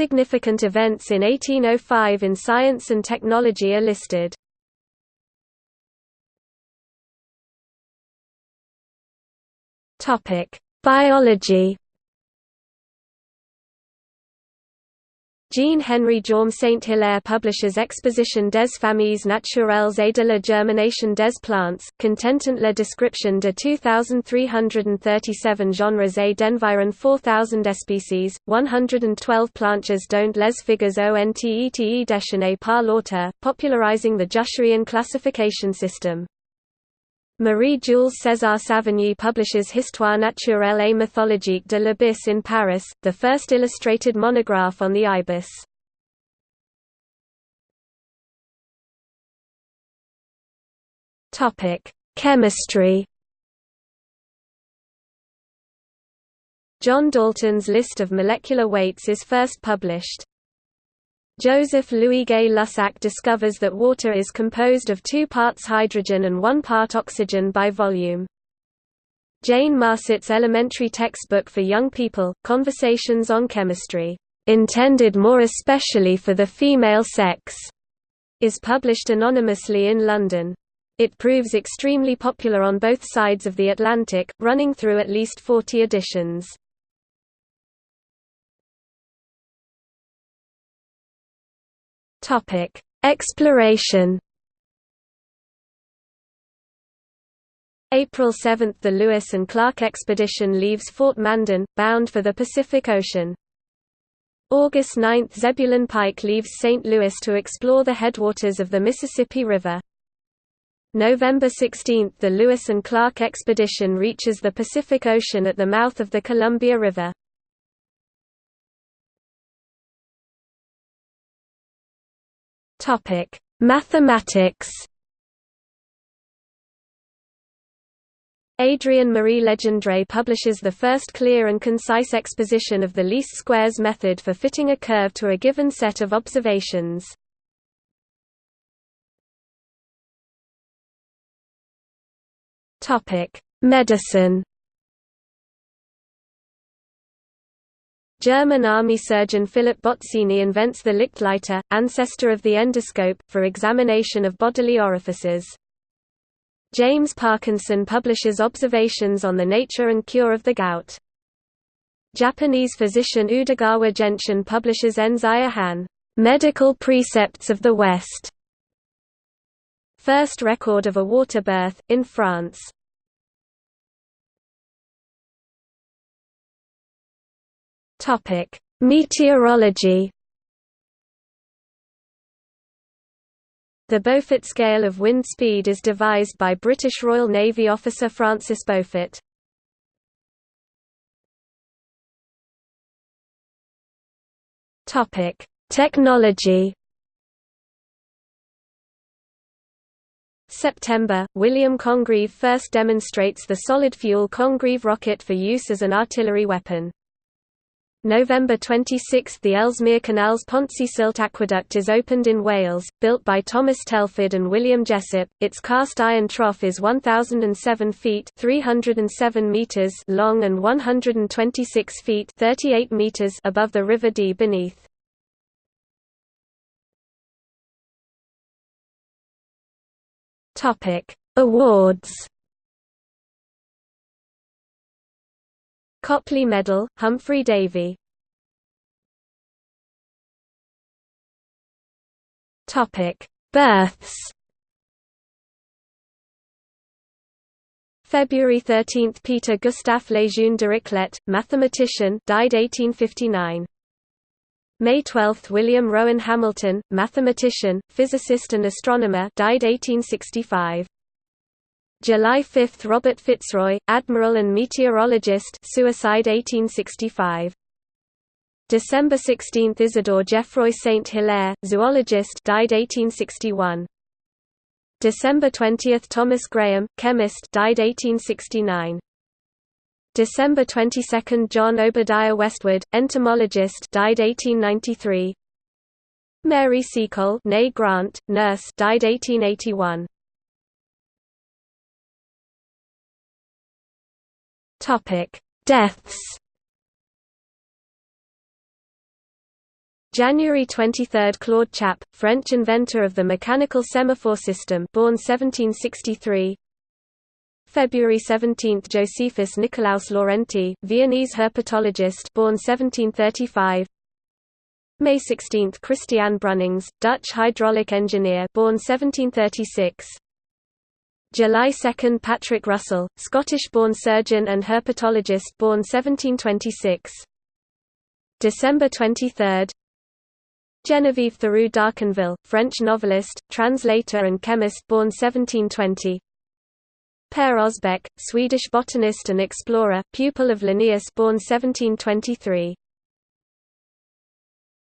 significant events in 1805 in science and technology are listed. Biology Jean-Henri Jaume Saint-Hilaire publishes Exposition des familles naturelles et de la germination des plantes, contentant la description de 2337 genres et d'environ 4000 espèces, 112 planches dont les figures ont été déchaînées par l'auteur, popularizing the Jucherian classification system. Marie-Jules César Savigny publishes Histoire naturelle et mythologique de l'ibis in Paris, the first illustrated monograph on the ibis. Chemistry John Dalton's list of molecular weights is first published. Joseph Louis Gay Lussac discovers that water is composed of two parts hydrogen and one part oxygen by volume. Jane Marcet's elementary textbook for young people, Conversations on Chemistry, intended more especially for the female sex, is published anonymously in London. It proves extremely popular on both sides of the Atlantic, running through at least 40 editions. Topic: Exploration. April 7 – The Lewis and Clark expedition leaves Fort Mandan, bound for the Pacific Ocean. August 9 – Zebulon Pike leaves St. Louis to explore the headwaters of the Mississippi River. November 16 – The Lewis and Clark expedition reaches the Pacific Ocean at the mouth of the Columbia River. Topic: Mathematics. Adrien Marie Legendre publishes the first clear and concise exposition of the least squares method for fitting a curve to a given set of observations. Topic: Medicine. German army surgeon Philip Bozzini invents the Lichtleiter, ancestor of the endoscope, for examination of bodily orifices. James Parkinson publishes observations on the nature and cure of the gout. Japanese physician Udagawa Genshin publishes Enzaya Han, Medical Precepts of the West. First record of a water birth, in France. Topic: Meteorology. The Beaufort scale of wind speed is devised by British Royal Navy officer Francis Beaufort. Topic: Technology. September, William Congreve first demonstrates the solid-fuel Congreve rocket for use as an artillery weapon. November 26 – The Ellesmere Canal's Pontcysyllte Aqueduct is opened in Wales, built by Thomas Telford and William Jessop. Its cast-iron trough is 1,007 feet 307 meters long and 126 feet 38 meters above the River Dee beneath. Awards Copley Medal, Humphry Davy Births. February 13 – Peter Gustave Lejeune Dirichlet, mathematician died 1859. May 12 – William Rowan Hamilton, mathematician, physicist and astronomer died 1865. July 5 – Robert Fitzroy, admiral and meteorologist suicide 1865. December 16 – Isidore Geoffroy Saint-Hilaire, zoologist died 1861. December 20 – Thomas Graham, chemist died 1869. December 22 – John Obadiah Westwood, entomologist died 1893. Mary Seacole Grant, nurse died 1881. Topic: Deaths. January 23 – Claude Chappe, French inventor of the mechanical semaphore system born 1763 February 17 – Josephus Nicolaus Laurenti, Viennese herpetologist born 1735 May 16 – Christian Brunnings, Dutch hydraulic engineer born 1736 July 2 – Patrick Russell, Scottish-born surgeon and herpetologist born 1726 December 23 Geneviève Thiroux d'Arconville, French novelist, translator and chemist born 1720 Per Osbeck, Swedish botanist and explorer, pupil of Linnaeus born 1723